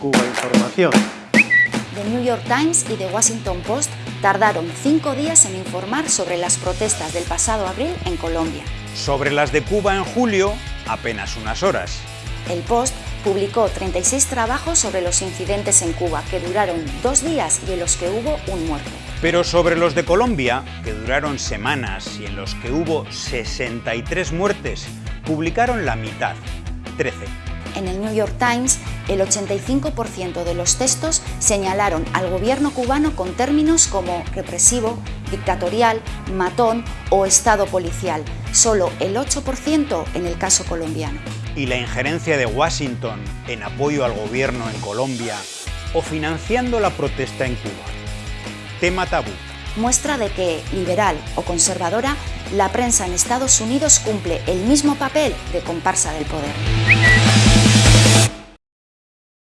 Cuba Información. The New York Times y The Washington Post tardaron cinco días en informar sobre las protestas del pasado abril en Colombia. Sobre las de Cuba en julio, apenas unas horas. El Post publicó 36 trabajos sobre los incidentes en Cuba, que duraron dos días y en los que hubo un muerto. Pero sobre los de Colombia, que duraron semanas y en los que hubo 63 muertes, publicaron la mitad, 13. En el New York Times, el 85% de los textos señalaron al gobierno cubano con términos como represivo, dictatorial, matón o estado policial, solo el 8% en el caso colombiano. Y la injerencia de Washington en apoyo al gobierno en Colombia o financiando la protesta en Cuba. Tema tabú. Muestra de que, liberal o conservadora, la prensa en Estados Unidos cumple el mismo papel de comparsa del poder.